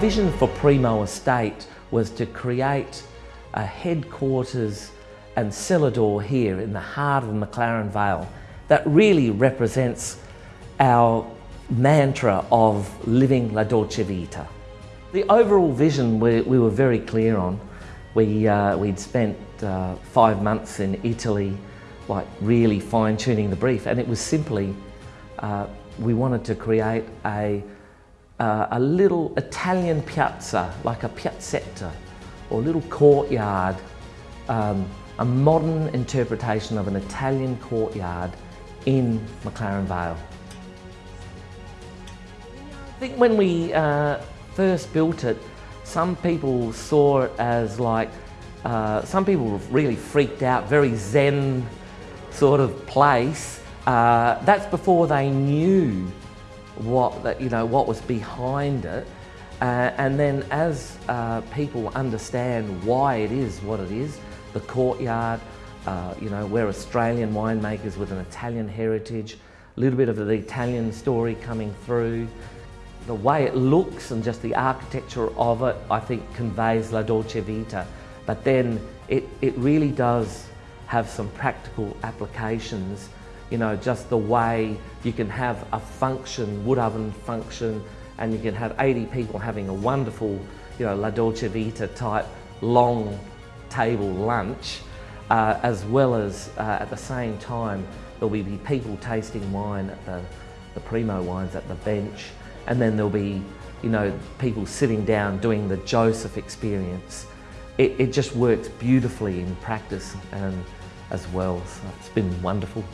vision for Primo Estate was to create a headquarters and cellar door here in the heart of McLaren Vale that really represents our mantra of living La Dolce Vita. The overall vision we, we were very clear on. We, uh, we'd spent uh, five months in Italy like really fine tuning the brief and it was simply uh, we wanted to create a, uh, a little Italian piazza, like a piazzetta, or a little courtyard, um, a modern interpretation of an Italian courtyard in McLaren Vale. I think when we uh, first built it, some people saw it as like, uh, some people really freaked out, very zen sort of place. Uh, that's before they knew what that you know what was behind it. Uh, and then as uh, people understand why it is what it is, the courtyard, uh, you know, we're Australian winemakers with an Italian heritage, a little bit of the Italian story coming through. The way it looks and just the architecture of it, I think conveys La Dolce Vita. But then it, it really does have some practical applications you know, just the way you can have a function, wood oven function, and you can have 80 people having a wonderful, you know, La Dolce Vita type long table lunch, uh, as well as uh, at the same time, there'll be people tasting wine at the, the Primo wines at the bench, and then there'll be, you know, people sitting down doing the Joseph experience. It, it just works beautifully in practice and as well, so it's been wonderful.